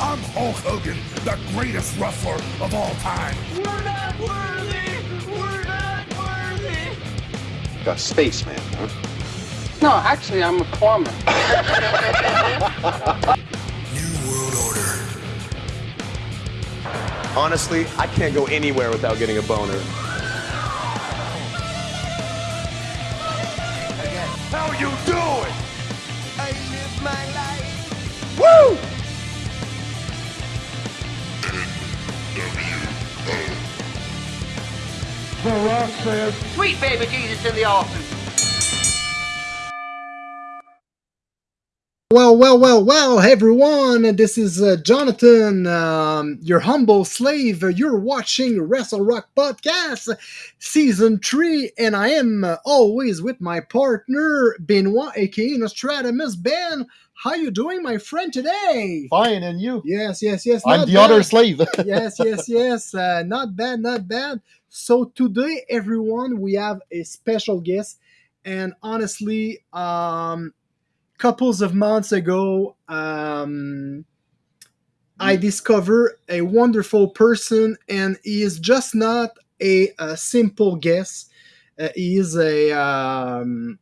I'm Hulk Hogan, the greatest wrestler of all time. We're not worthy! We're not worthy! Got spaceman, huh? No, actually, I'm a plumber. New World Order. Honestly, I can't go anywhere without getting a boner. How you doing? Sweet baby Jesus in the office. Well, well, well, well, everyone, this is uh, Jonathan, um, your humble slave. You're watching Wrestle Rock Podcast, Season 3, and I am uh, always with my partner, Benoit, aka Nostradamus. Ben, how you doing, my friend, today? Fine, and you? Yes, yes, yes. I'm the bad. other slave. yes, yes, yes. Uh, not bad, not bad. So today, everyone, we have a special guest, and honestly, um, couples of months ago, um, I discover a wonderful person, and he is just not a, a simple guest. Uh, he is a um,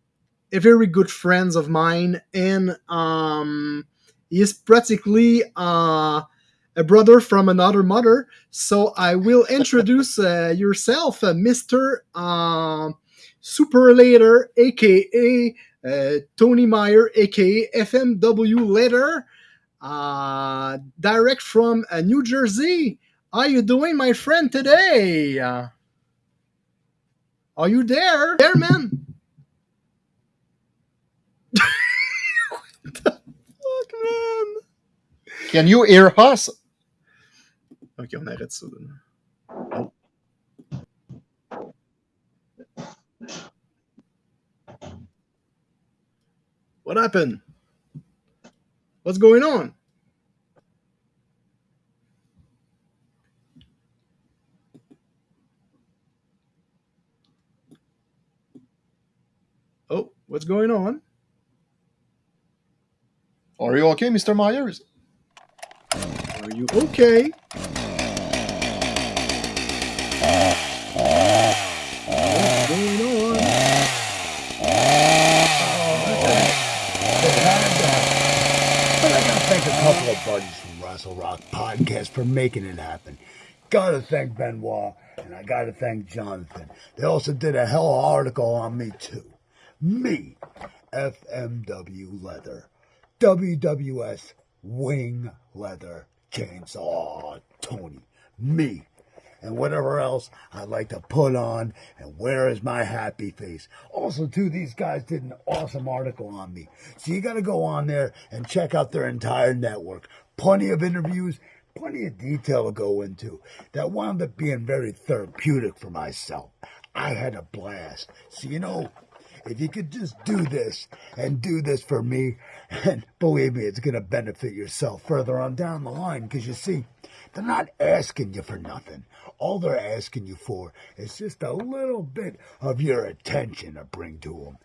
a very good friend of mine, and um, he is practically uh, a brother from another mother. So I will introduce uh, yourself, uh, Mister uh, Superlater, aka uh, Tony Meyer, aka FMW Leather, uh, direct from uh, New Jersey. How are you doing, my friend, today? Are you there? There, man. what the fuck, man? Can you hear us? Ok, on arrête ça. What happened? What's going on? Oh, what's going on? Are you okay, Mr. Myers? Are you okay? What's going on? I gotta thank a couple of buddies from Wrestle Rock Podcast for making it happen. Gotta thank Benoit, and I gotta thank Jonathan. They also did a hell of an article on me too. Me, FMW Leather, WWS Wing Leather Chainsaw oh, Tony. Me. And whatever else I'd like to put on, and where is my happy face? Also, too, these guys did an awesome article on me. So you gotta go on there and check out their entire network. Plenty of interviews, plenty of detail to go into. That wound up being very therapeutic for myself. I had a blast. So, you know, if you could just do this and do this for me, and believe me, it's going to benefit yourself further on down the line because you see, they're not asking you for nothing. All they're asking you for is just a little bit of your attention to bring to them.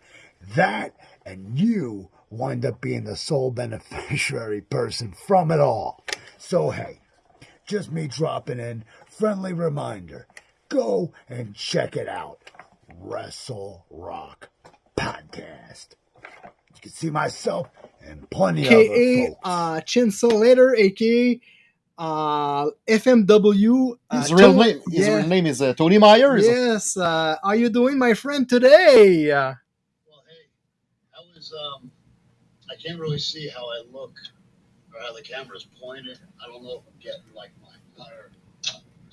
That and you wind up being the sole beneficiary person from it all. So, hey, just me dropping in, friendly reminder go and check it out. Wrestle Rock Podcast. You can see myself and plenty of other aka folks. uh, Chainsaw Leather, aka uh, FMW. Uh, His real Tony- name, his yeah. real name is uh, Tony Myers. Yes. Uh, how you doing, my friend, today? Uh, Well, hey, I was, um, I can't really see how I look or how the camera's pointed. I don't know if I'm getting like my entire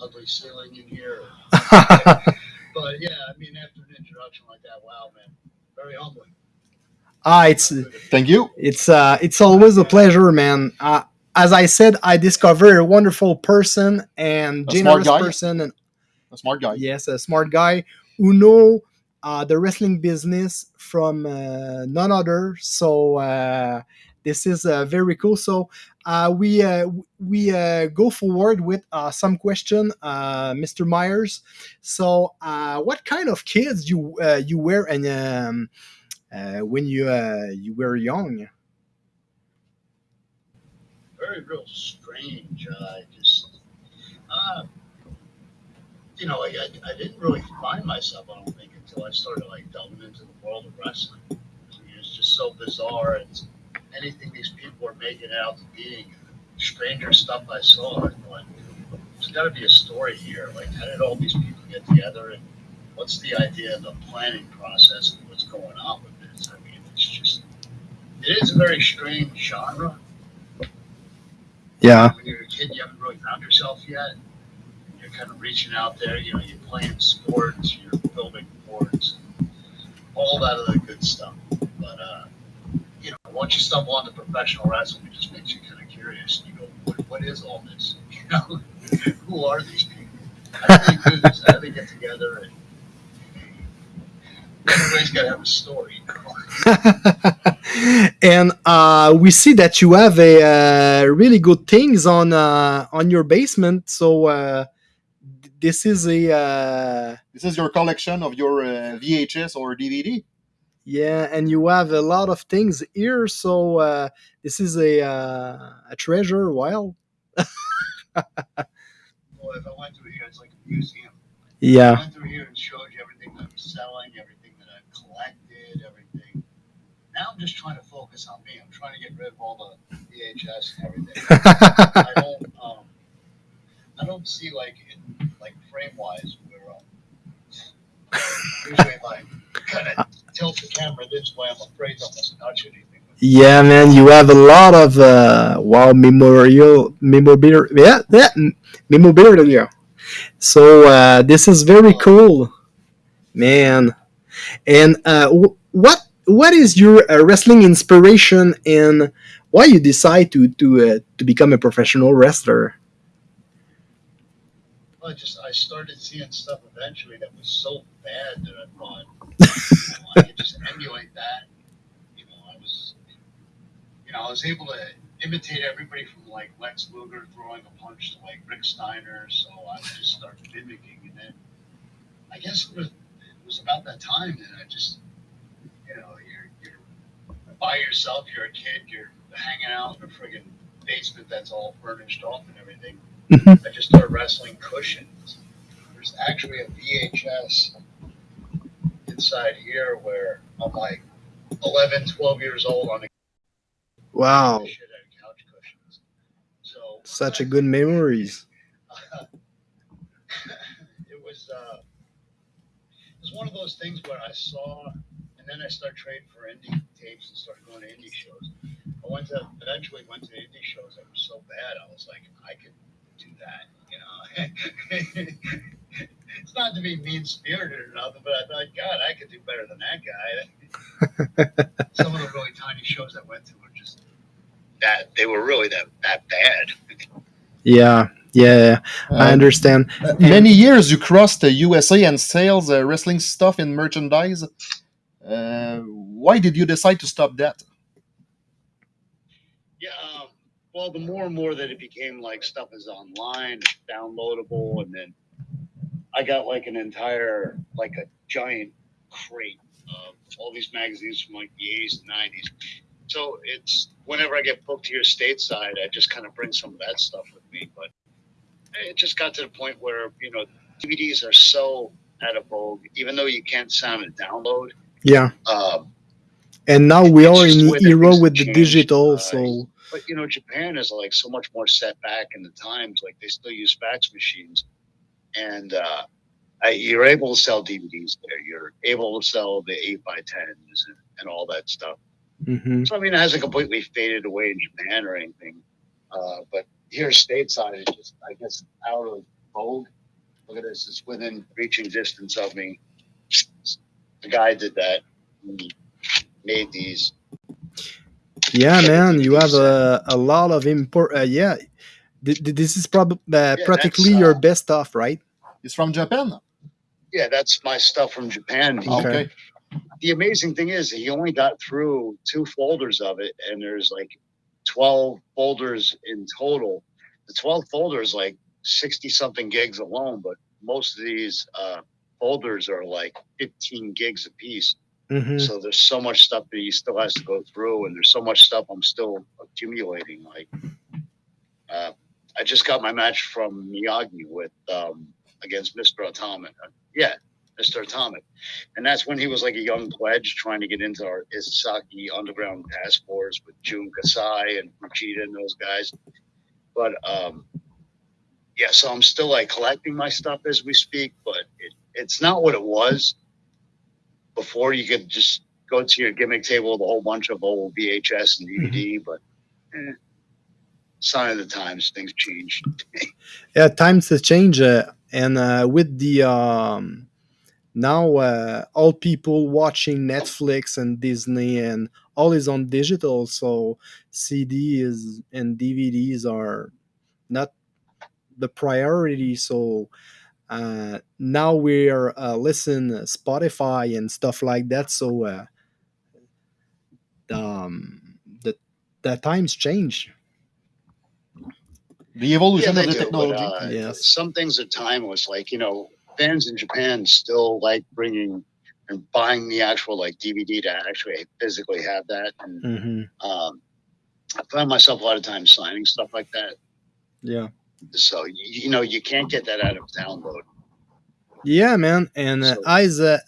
ugly ceiling in here. But yeah, I mean, after an introduction like that, wow, man, very humbling. Ah, it's Thank you. it's uh, it's always a pleasure, man. Uh, as I said, I discovered a wonderful person and A smart generous guy. person, and A smart guy. yes, a smart guy who know uh, the wrestling business from uh, none other. So uh, this is uh, very cool. So uh, we uh, we uh, go forward with uh, some question, uh, Mr. Myers. So uh, what kind of kids you uh, you were and um, when you uh, you were young? very real strange. I just, uh, you know, like I, I didn't really find myself. I don't think until I started like delving into the world of wrestling. I it's just so bizarre. It's anything these people are making out to being. Stranger stuff I saw. I thought there's got to be a story here. Like, how did all these people get together, and what's the idea of the planning process, and what's going on with this? I mean, it's just, it is a very strange genre. Yeah. When you're a kid, you haven't really found yourself yet. You're kind of reaching out there. You know, you're playing sports, you're building boards, all that other good stuff. But uh, you know, once you stumble onto professional wrestling, it just makes you kind of curious. You go, what, what is all this? You know, who are these people? How do they do this? How do they get together? And everybody's got to have a story. and uh, we see that you have a uh, really good things on uh, on your basement. So uh, this is a uh, This is your collection of your uh, VHS or DVD. yeah, and you have a lot of things here. So uh, this is a uh, a treasure. Well, Well, if I went through here, it's like a museum. I yeah, went through here and showed you everything that I'm selling, everything that I've collected, everything. Now I'm just trying to focus on me. I'm trying to get rid of all the VHS and everything. I don't, um, I don't see like in, like frame wise where um, usually if I kind of tilt the camera this way, I'm afraid to almost touch anything. yeah, man. You have a lot of uh, wow memorial memorabilia. Yeah, yeah, memorabilia. So uh, this is very cool, man. And uh, wh- what what is your uh, wrestling inspiration and why you decide to to uh, to become a professional wrestler? I just I started seeing stuff eventually that was so bad that I thought you know, I could just emulate that. You know, I was you know I was able to imitate everybody from like Lex Luger throwing a punch to like Rick Steiner. So I just start mimicking, and then I guess it was it was about that time that I just you know you're you're by yourself, you're a kid, you're hanging out in a friggin' basement that's all furnished off and everything. I just started wrestling cushions. There's actually a VHS inside here where I'm like 11, 12 years old on a Wow, shit out of couch cushions. So such a good memories. it was uh, it was one of those things where I saw, then I started trading for indie tapes and started going to indie shows. I went to eventually went to indie shows that were so bad. I was like, I could do that, you know. it's not to be mean spirited or nothing, but I thought, God, I could do better than that guy. Some of the really tiny shows I went to were just that they were really that that bad. Yeah, yeah, I Um, understand. Uh, many years you crossed the USA and sales uh, wrestling stuff in merchandise. Uh, why did you decide to stop that? Yeah, um, well, the more and more that it became like stuff is online, it's downloadable, and then I got like an entire, like a giant crate of all these magazines from like the 80s and 90s. So it's whenever I get booked here stateside, I just kind of bring some of that stuff with me. But it just got to the point where, you know, DVDs are so out of vogue, even though you can't sound and download. Yeah, Um, and now we are in the way the that era with the digital. uh, So but you know, Japan is like so much more set back in the times. Like they still use fax machines, and uh, I, you're able to sell DVDs there. You're able to sell the eight by tens and, and all that stuff. mhm. So I mean, it hasn't completely faded away in Japan or anything. Uh, but here stateside, it's just I guess out of vogue. Look at this; it's within reaching distance of me. The guy did that. He made these. yeah, Yeah, man, you have a, a lot of import. Uh, yeah, Th- th- this is probably uh, practically that's, your uh, best stuff, right? It's from Japan. Yeah, that's my stuff from Japan. Okay. Okay. the amazing thing is he only got through two folders of it and there's like 12 folders in total the 12 folders like 60 something gigs alone but most of these uh, folders are like 15 gigs a piece hmm so there's so much stuff that he still has to go through and there's so much stuff i'm still accumulating like uh, I just got my match from Miyagi with um, against Mr. Atomic. Uh, yeah, Mr. Atomic, and that's when he was like a young pledge trying to get into our Isaki Underground Task Force with Jun Kasai and Fujita and those guys. But um, yeah, so I'm still like collecting my stuff as we speak, but it, it's not what it was before. You could just go to your gimmick table with a whole bunch of old VHS and DVD, but eh, sign of the times, things change. yeah times have changed uh, and uh, with the um now uh, all people watching netflix and disney and all is on digital so CDs and dvds are not the priority so uh, now we're uh, listen spotify and stuff like that so uh, um, the the times change The evolution Yeah, of the do, but, technology. uh, Yes. Some things are timeless. Like, you know, fans in Japan still like bringing and buying the actual like DVD to actually physically have that. And hmm um, I find myself a lot of times signing stuff like that. yeah So, you, you know, you can't get that out of download. Yeah, man, and uh, as a,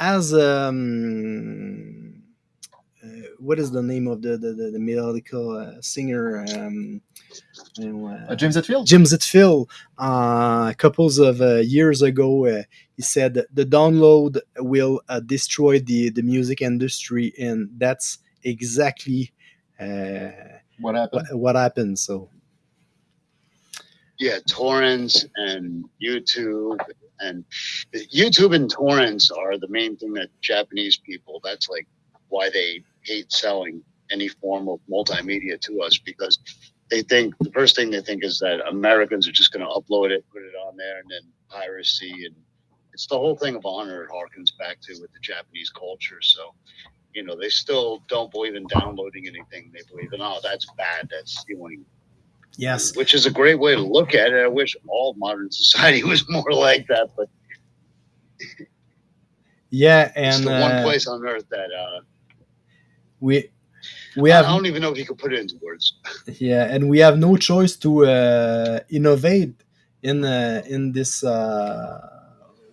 as um, uh, what is the name of the the, the, the melodical uh, singer? Um, you know, uh, Uh, James Hetfield? Jim Zetfield, uh, couples of uh, years ago, uh, he said that the download will uh, destroy the the music industry, and that's exactly uh, What happened? what, what happened. So Yeah, torrents and YouTube and YouTube and torrents are the main thing that Japanese people. That's like why they hate selling any form of multimedia to us because they think the first thing they think is that Americans are just going to upload it, put it on there, and then piracy and it's the whole thing of honor it harkens back to with the Japanese culture. So, you know, they still don't believe in downloading anything. They believe in oh, that's bad, that's stealing yes, which is a great way to look at it. I wish all modern society was more like that, but yeah, it's and the one uh, place on earth that uh, we we I have don't even know if you could put it into words. yeah and we have no choice to uh, innovate in uh, in this uh,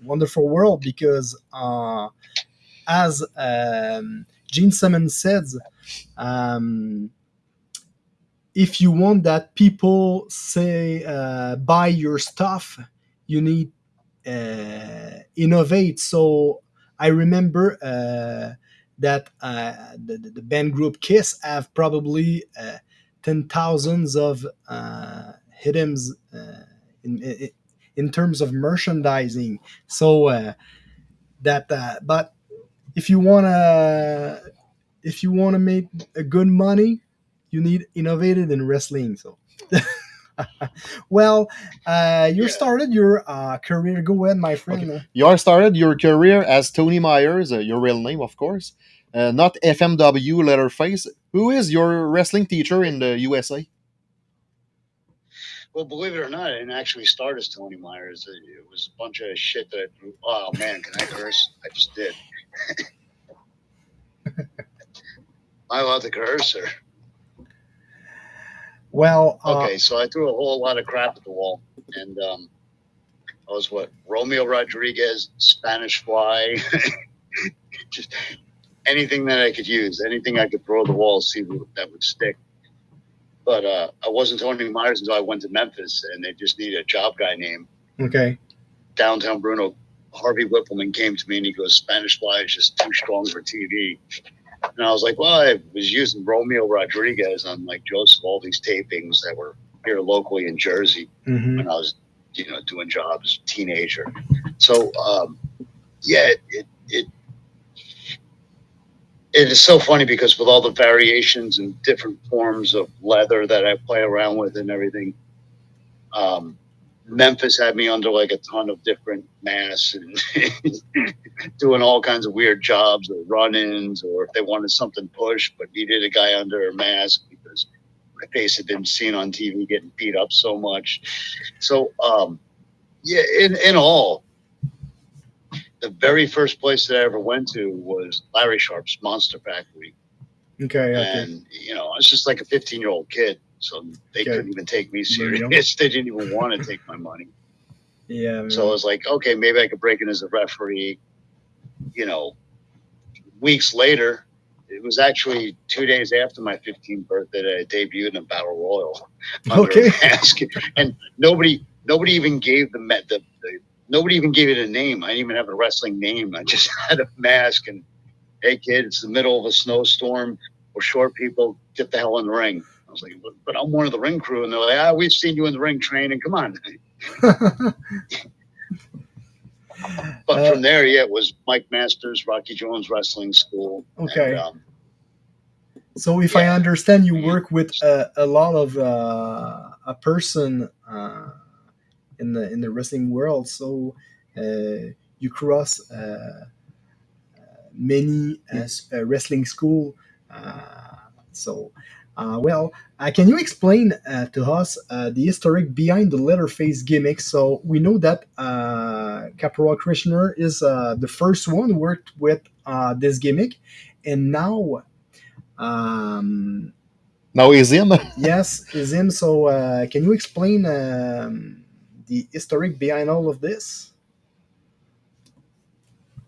wonderful world because uh, as um, gene simmons said um, if you want that people say uh, buy your stuff you need uh, innovate so i remember uh, that uh, the, the band group Kiss have probably uh, ten thousands of uh, uh, in, in terms of merchandising. So that, but if you wanna if you wanna make a good money, you need innovated in wrestling. So. well, uh, you Yeah. started your uh, career. Go ahead, my friend. You are started your career as Tony Myers, uh, your real name, of course, uh, not FMW Leatherface. Who is your wrestling teacher in the USA? Well, believe it or not, I didn't actually start as Tony Myers. It, it was a bunch of shit that I grew. Oh man, can I curse? I just did. I allowed to curse or? Well, uh, Okay, so I threw a whole lot of crap at the wall, and um, I was what Romeo Rodriguez, Spanish Fly, just anything that I could use, anything I could throw at the wall, see what- that would stick. But uh, I wasn't Tony Myers until I went to Memphis, and they just needed a job guy name. okay. Downtown Bruno, Harvey Wippleman came to me and he goes, "Spanish Fly is just too strong for TV." And I was like, well, I was using Romeo Rodriguez on like Joseph all these tapings that were here locally in Jersey hmm when I was, you know, doing jobs teenager. So, um, yeah, it, it, it is so funny because with all the variations and different forms of leather that I play around with and everything, um, Memphis had me under like a ton of different masks and doing all kinds of weird jobs or run-ins, or if they wanted something pushed but needed a guy under a mask because my face had been seen on TV getting beat up so much. So, um, yeah, in in all, the very first place that I ever went to was Larry Sharp's Monster Factory, Okay. Okay. and you know, I was just like a 15 year old kid. so they Okay. couldn't even take me There you go. serious. they didn't even want to take my money. Yeah. Man. So I was like, okay, maybe I could break in as a referee. You know, weeks later, it was actually two days after my 15th birthday that I debuted in a battle royal. under Okay. a mask. and nobody, nobody even gave the, the, the nobody even gave it a name. I didn't even have a wrestling name. I just had a mask and, hey kid, it's the middle of a snowstorm. We're short people. Get the hell in the ring. I was like, but, but I'm one of the ring crew, and they're like, ah, we've seen you in the ring training. Come on. But Uh, from there, yeah, it was Mike Masters, Rocky Jones Wrestling School. Okay. And, um, So if I understand, you work with a, a lot of uh, a person uh, in the in the wrestling world. So uh, you cross uh, uh, many uh, uh, wrestling school. Uh, so uh, well, uh, can you explain uh, to us uh, the historic behind the Leatherface gimmick? So we know that uh, Corporal Kirchner is uh, the first one who worked with uh, this gimmick, and now. Um, Now is him. yes, is him. So, uh, can you explain um, the historic behind all of this?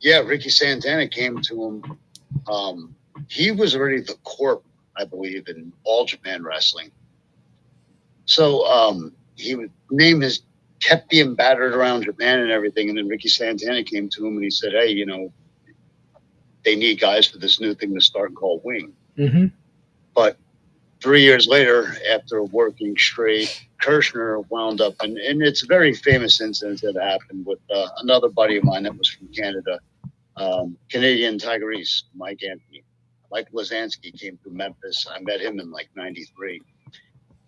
yeah, Ricky Santana came to him. Um, he was already the corp, I believe, in all Japan wrestling. So um, he would name his kept being battered around Japan and everything, and then Ricky Santana came to him and he said, "Hey, you know, they need guys for this new thing to start called Wing." Mm-hmm. But three years later, after working straight, Kirchner wound up, and, and it's a very famous incident that happened with uh, another buddy of mine that was from Canada, um, Canadian Tigerese, Mike Anthony. Mike Lozansky came to Memphis. I met him in like 93.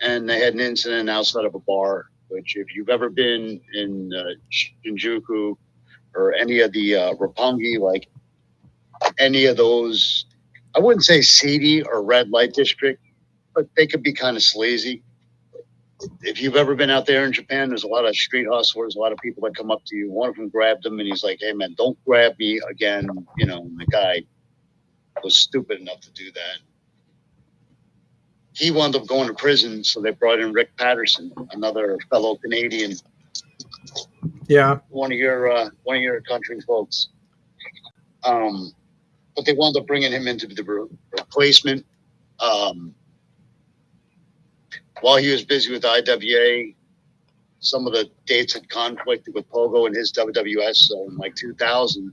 And they had an incident outside of a bar, which, if you've ever been in uh, Shinjuku or any of the uh, Roppongi, like any of those I wouldn't say seedy or red light district, but they could be kind of sleazy. If you've ever been out there in Japan, there's a lot of street hustlers, a lot of people that come up to you. One of them grabbed him and he's like, Hey man, don't grab me again. You know, the guy was stupid enough to do that. He wound up going to prison, so they brought in Rick Patterson, another fellow Canadian, Yeah. one of your uh, one of your country folks. Um, but they wound up bringing him into the re- replacement. Um, while he was busy with IWA, some of the dates had conflicted with Pogo and his WWS. So in like 2000,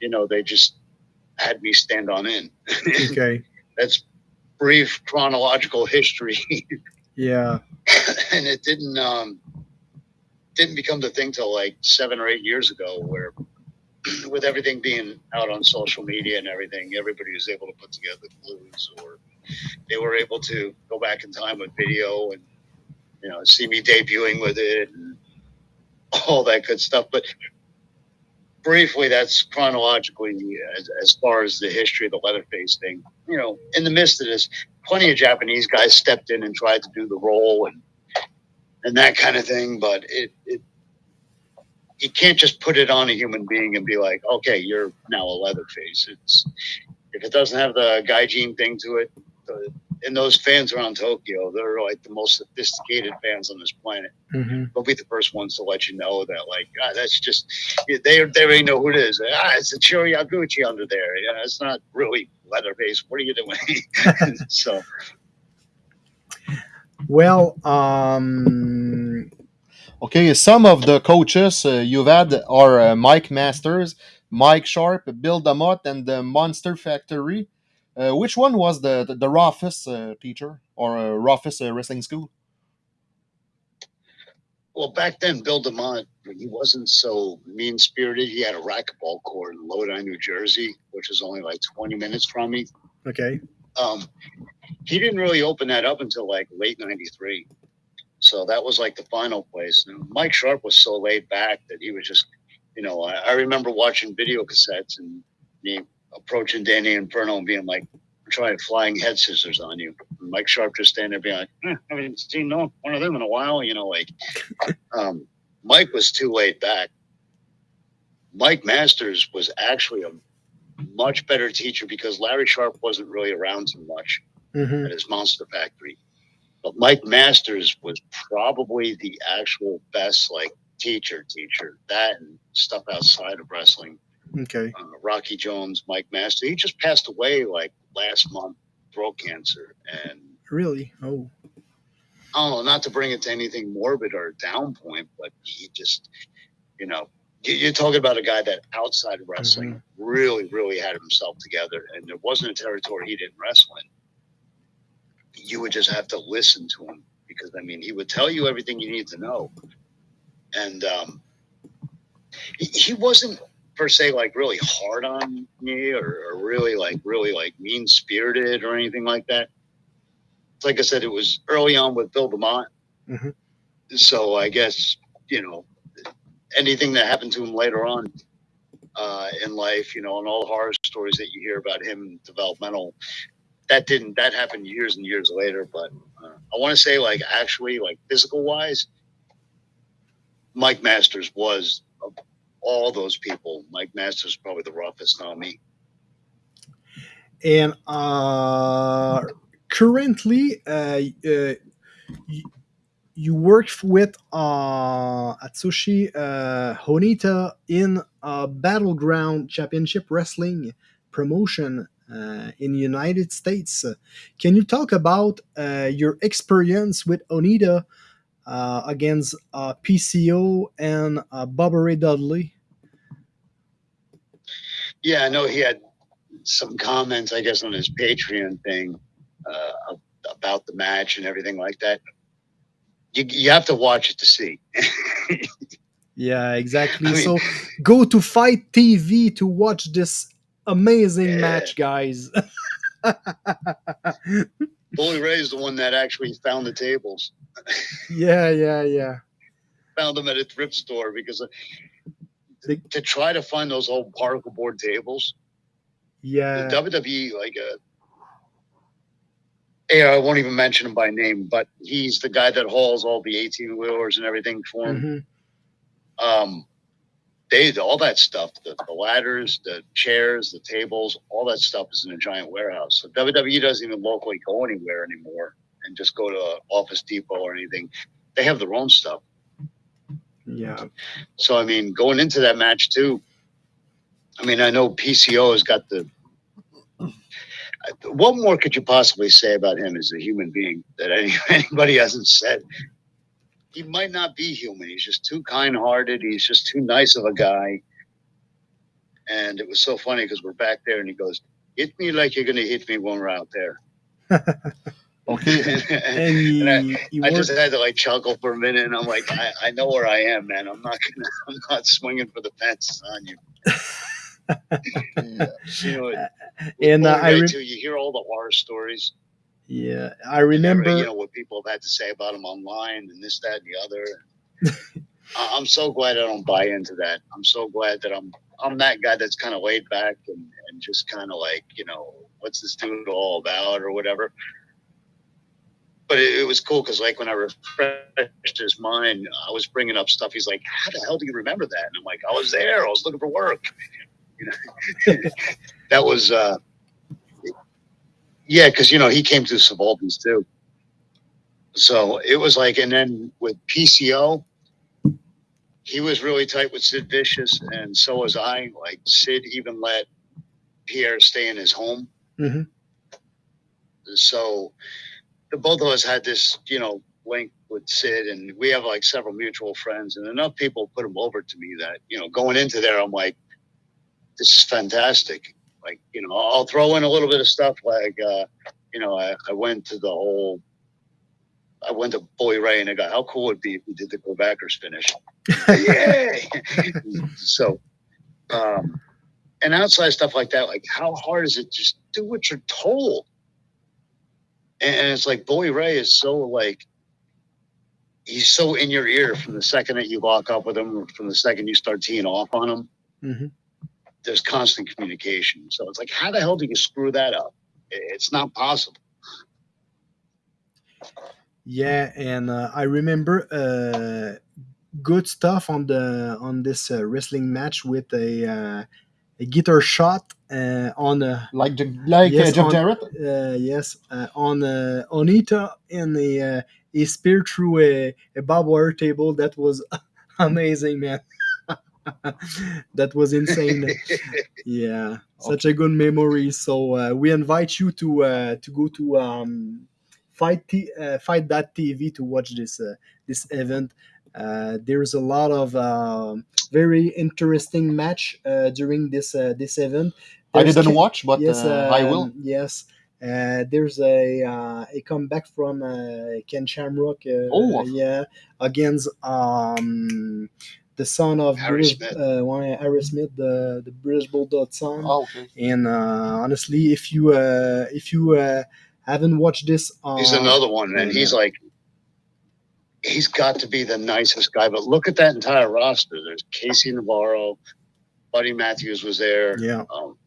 you know, they just had me stand on in. Okay. That's brief chronological history. Yeah. and it didn't um didn't become the thing till like seven or eight years ago where with everything being out on social media and everything everybody was able to put together clues or they were able to go back in time with video and you know see me debuting with it and all that good stuff but briefly that's chronologically as, as far as the history of the leatherface thing you know in the midst of this plenty of Japanese guys stepped in and tried to do the role and and that kind of thing. But it, it you can't just put it on a human being and be like, okay, you're now a Leatherface. It's if it doesn't have the guy gene thing to it. And those fans around Tokyo, they're like the most sophisticated fans on this planet. Mm-hmm. They'll be the first ones to let you know that, like, ah, that's just they they already know who it is. Ah, it's a Chiro Yaguchi under there. Yeah, it's not really Leatherface. What are you doing? so Well, um, Okay, some of the coaches uh, you've had are uh, Mike Masters, Mike Sharp, Bill DeMott, and the Monster Factory. Uh, which one was the the, the roughest uh, teacher or uh, roughest uh, wrestling school? Well, back then, Bill DeMott, he wasn't so mean spirited. He had a racquetball court in Lodi, New Jersey, which is only like 20 minutes from me. okay. Um, he didn't really open that up until like late 93. So that was like the final place. And Mike Sharp was so laid back that he was just, you know, I, I remember watching video cassettes and me approaching Danny Inferno and being like, I'm trying flying head scissors on you. And Mike Sharp just standing there being like, eh, I haven't seen no one of them in a while, you know, like um, Mike was too laid back. Mike Masters was actually a much better teacher because Larry Sharp wasn't really around too much Mm-hmm. at his Monster Factory. But Mike Masters was probably the actual best like teacher teacher. That and stuff outside of wrestling. Okay. Uh, Rocky Jones, Mike Master. He just passed away like last month, throat cancer, and Really? Oh. I don't know, not to bring it to anything morbid or down point, but he just, you know, you- you're talking about a guy that outside of wrestling really, really had himself together, and there wasn't a territory he didn't wrestle in. You would just have to listen to him because, I mean, he would tell you everything you need to know, and um, he, he wasn't per se like really hard on me or, or really like really like mean spirited or anything like that like I said, it was early on with Bill DeMott. Mhm. So I guess, you know, anything that happened to him later on uh, in life, you know, and all the horror stories that you hear about him developmental, that didn't, that happened years and years later. But uh, I want to say, like, actually, like physical wise, Mike Masters was of all those people. Mike Masters probably the roughest on me. And uh, currently, uh, uh, you, you work with uh, Atsushi uh, Onita in uh, Battleground Championship Wrestling promotion uh, in the United States. Can you talk about uh, your experience with Onita against uh, PCO and uh, Bubba Ray Dudley? Yeah, I know he had some comments, I guess, on his Patreon thing uh, about the match and everything like that. You, you have to watch it to see. Yeah, exactly. I mean- so go to FITE TV to watch this amazing Yeah. match, guys. Bully Ray is the one that actually found the tables, yeah, yeah, yeah. found them at a thrift store because uh, to try to find those old particle board tables, Yeah. the WWE, like uh yeah, I won't even mention him by name, but he's the guy that hauls all the 18 wheelers and everything for him. Mhm. um they all that stuff the, the ladders the chairs the tables all that stuff is in a giant warehouse so wwe doesn't even locally go anywhere anymore and just go to office depot or anything they have their own stuff Yeah. so i mean going into that match too i mean i know pco has got the what more could you possibly say about him as a human being that any, anybody hasn't said he might not be human. He's just too kind-hearted. He's just too nice of a guy. And it was so funny because we're back there, and he goes, "Hit me like you're gonna hit me when we're out there." Okay. And And I- I just had to like chuckle for a minute, and I'm like, I, I know where I am, man. I'm not gonna, I'm not swinging for the fences on you. Yeah. You know, and uh, I too, you hear all the horror stories. yeah, I remember. you know what people have had to say about him online and this, that, and the other. I- I'm so glad I don't buy into that. I'm so glad that I'm I'm that guy that's kind of laid back and, and just kind of like you know what's this dude all about or whatever. But it, it was cool because like when I refreshed his mind, I was bringing up stuff. He's like, "How the hell do you remember that?" And I'm like, "I was there. I was looking for work." You know, that was uh, yeah, because you know he came through Subalterns too. So it was like, and then with PCO, he was really tight with Sid Vicious, and so was I. Like Sid even let Pierre stay in his home. Mhm. So the both of us had this, you know, link with Sid, and we have like several mutual friends, and enough people put him over to me that you know, going into there, I'm like, this is fantastic. Like, you know, I'll throw in a little bit of stuff like, uh, you know, I, I went to the whole. I went to Bully Ray and I go, how cool would it be if we did the Quebecers finish? Yay! so, um, and outside stuff like that, like how hard is it? Just do what you're told. And, it's like Bully Ray is so like, he's so in your ear from the second that you lock up with him, or from the second you start teeing off on him. Mhm. There's constant communication. So it's like, how the hell do you screw that up? It's not possible. Yeah, and uh, I remember uh, good stuff on the on this uh, wrestling match with a uh, a guitar shot uh, on a Like like Yes, uh, Jeff on- Jarrett. uh, yes uh, on uh, Onita in the uh, a spear through a, a barbed wire table. That was amazing, man. that was insane. yeah, such a good memory. So uh, we invite you to uh, to go to um, fight t- uh, fight that TV to watch this uh, this event. Uh, there's a lot of um very interesting match uh, during this uh, this event. I didn't watch, but yes, uh, I will. um, Yes, uh, there's a uh, a comeback from uh, Ken Shamrock. Uh, Oh. yeah, against um, the son of Harry British, Smith. uh, Harry Smith, the the British Bulldog son. Oh, okay. And uh, honestly, if you uh, if you uh, haven't watched this, uh, He's another one, and he's like, he's got to be the nicest guy. But look at that entire roster. There's Casey Navarro, Buddy Matthews was there. yeah, Um,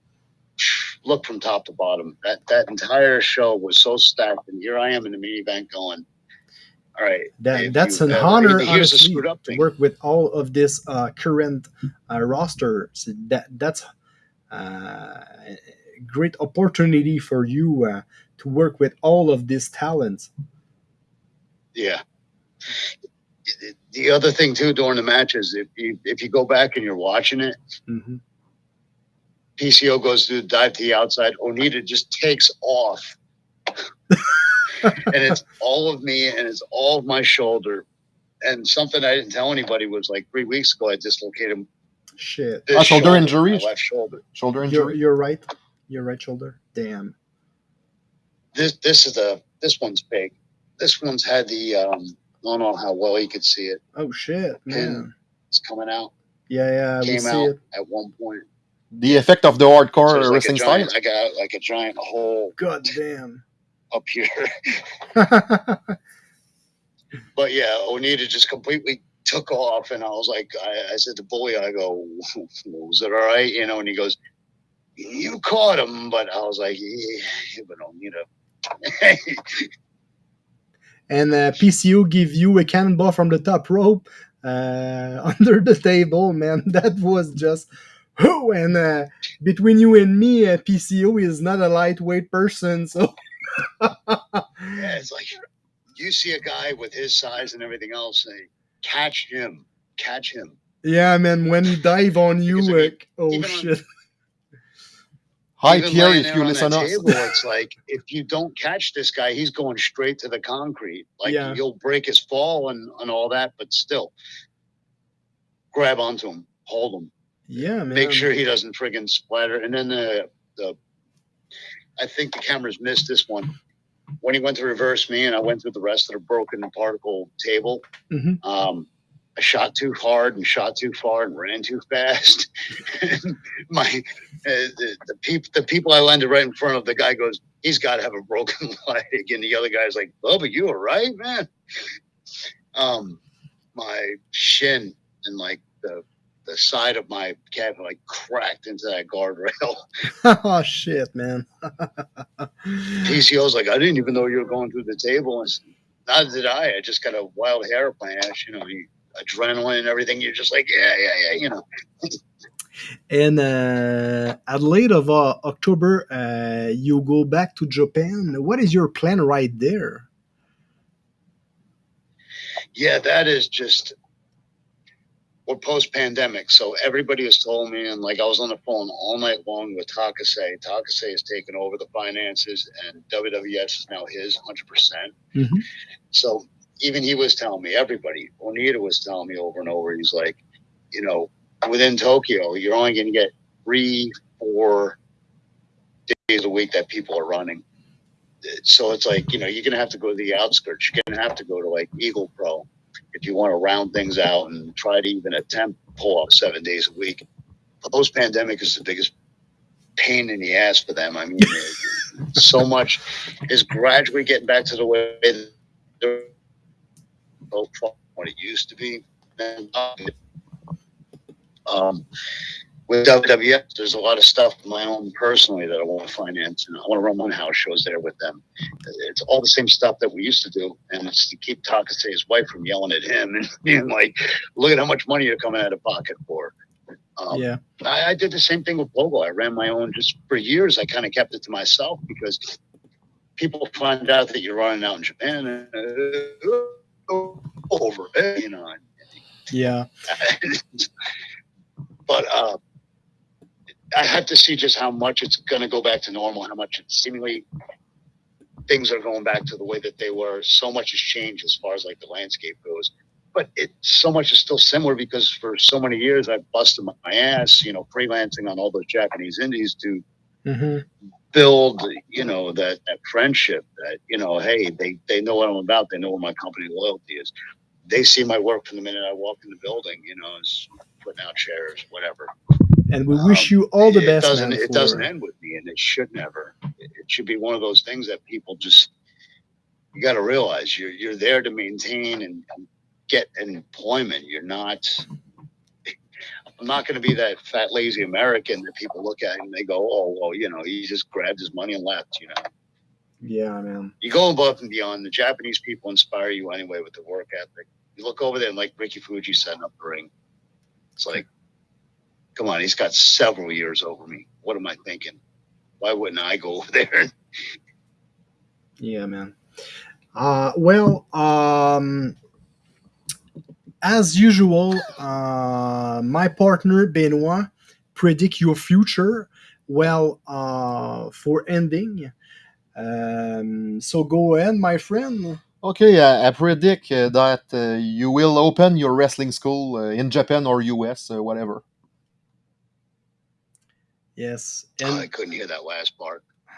look from top to bottom. That that entire show was so stacked, and here I am in the main event going. All right, that that's you an ever- honor, honestly, screwed up to work with all of this uh, current uh, roster. So that that's uh, a great opportunity for you uh, to work with all of these talents. Yeah. The other thing too during the matches, if you if you go back and you're watching it, hmm PCO goes to the dive to the outside. Onita just takes off. and it's all of me and it's all of my shoulder. And something I didn't tell anybody was like three weeks ago, I dislocated Shit, this Ah, shoulder shoulder, injury? my left shoulder. Shoulder injury. you're right. Your right shoulder. Damn. This this is the this one's big. This one's had the um I don't know how well you could see it. Oh shit, man. It's coming out. Yeah, yeah, we Came see out it. at one point. The effect of the So hardcore it's like a wrestling style. I got like a giant hole God damn. up here. But yeah, Onita just completely took off, and I was like, I, I said to Bully, I go, was it all right? You know, and he goes, you caught him, but I was like, yeah, but Onita. and uh, PCO give you a cannonball from the top rope uh, under the table, man. That was just oh, and uh, between you and me, uh, PCO is not a lightweight person, so yeah, it's like you see a guy with his size and everything else, and catch him, catch him. yeah, man. When he dive on you, Because, I uh, mean, oh even on- shit, Hi, Even Pierre, if you listen that us. table, it's like if you don't catch this guy, he's going straight to the concrete. Like Yeah. you'll break his fall and, and all that, but still, grab onto him, hold him. Yeah, man. make sure he doesn't friggin' splatter. And then the the I think the cameras missed this one. When he went to reverse me and I went through the rest of the broken particle table, Mhm. um, I shot too hard and shot too far and ran too fast. And My uh, the, the people the people I landed right in front of the guy goes, he's got to have a broken leg, and the other guy's like, Bubba, you all right, man? Um, my shin and like the the side of my cab like cracked into that guardrail. oh shit, man. PCO's like, I didn't even know you were going through the table. And not did I. I just got a wild hair ash, you know, you, adrenaline and everything. You're just like, yeah, yeah, yeah, you know. And uh, at late of uh, October, uh, you go back to Japan. What is your plan right there? Yeah, that is just we're post pandemic. So everybody has told me, and like I was on the phone all night long with Takase. Takase has taken over the finances, and WWF is now his 100%. percent Mhm. So even he was telling me, everybody, Onita was telling me over and over, he's like, you know, within Tokyo, you're only going to get three, four days a week that people are running. So it's like, you know, you're going to have to go to the outskirts. You're going to have to go to like Eagle Pro if you want to round things out and try to even attempt pull off seven days a week. Post pandemic is the biggest pain in the ass for them. I mean, so much is gradually getting back to the way they're what it used to be. Um, with WWF, there's a lot of stuff of my own personally that I want to finance, and I want to run one house shows there with them. It's all the same stuff that we used to do, and it's to keep Takase's wife from yelling at him and being like, "Look at how much money you're coming out of pocket for." Um, yeah. I, I did the same thing with Bogle. I ran my own just for years. I kind of kept it to myself because people find out that you're running out in Japan and uh, over, you know. Yeah. but uh, I have to see just how much it's going to go back to normal, how much it's seemingly things are going back to the way that they were. So much has changed as far as like the landscape goes. But it so much is still similar because for so many years I've busted my ass, you know, freelancing on all those Japanese indies to hmm build, you know, that, that friendship that, you know, hey, they, they know what I'm about. They know where my company loyalty is. They see my work from the minute I walk in the building, you know, is putting out chairs, whatever. And we wish you all the it best. Doesn't, it doesn't end with me and it should never. It, it should be one of those things that people just, you got to realize you're, you're there to maintain and, and get employment. You're not, I'm not going to be that fat, lazy American that people look at and they go, oh, well, you know, he just grabbed his money and left, you know. Yeah, man. You go above and beyond. The Japanese people inspire you anyway with the work ethic. You look over there and like Ricky Fuji setting up the ring. It's like, come on, he's got several years over me. What am I thinking? Why wouldn't I go over there? Yeah, man. Uh, well, um, as usual, uh, my partner Benoit predict your future. Well, uh, for ending, um, so go ahead, my friend. Okay, uh, I predict uh, that uh, you will open your wrestling school uh, in Japan or US, uh, whatever. Yes, Oh, I couldn't hear that last part.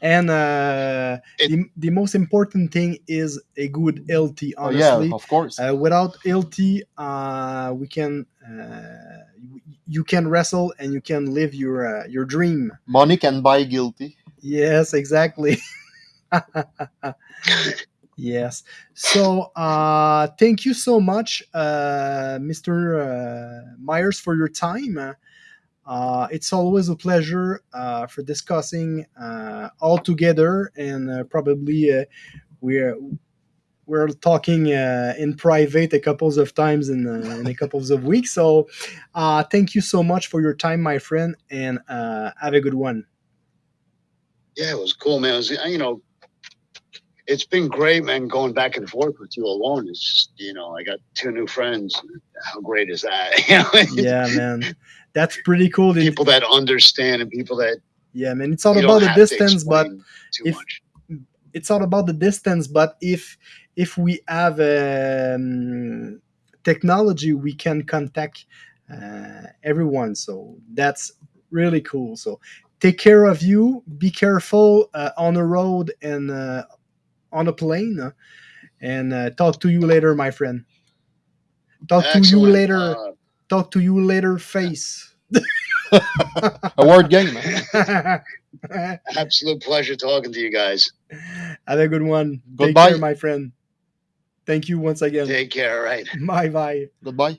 and uh, It- the, the most important thing is a good LT. Oh, Honestly, yeah, of course. Uh, without LT, uh, we can uh, you- you can wrestle and you can live your uh, your dream. Money can buy guilty. Yes, exactly. yes. So uh, thank you so much, uh, Mr. Uh, Myers, for your time. Uh, it's always a pleasure uh, for discussing uh, all together, and uh, probably uh, we're we're talking uh, in private a couple of times in, uh, in a couple of weeks. So, uh, thank you so much for your time, my friend, and uh, have a good one. Yeah, it was cool, man. It was, you know, it's been great, man, going back and forth with you alone. It's just, you know, I got two new friends. How great is that? You know, Yeah, man, that's pretty cool. People that understand and people that yeah, man, it's all about the distance, but if- much. it's all about the distance but if if we have um, technology we can contact uh, everyone. So that's really cool. So take care of you. Be careful uh, on the road and uh, on a plane and uh, talk to you later my friend. Talk to you later. Uh, talk to you later face A word game. man. absolute pleasure talking to you guys. have a good one take Goodbye. care my friend thank you once again Take care. All right. bye bye Goodbye.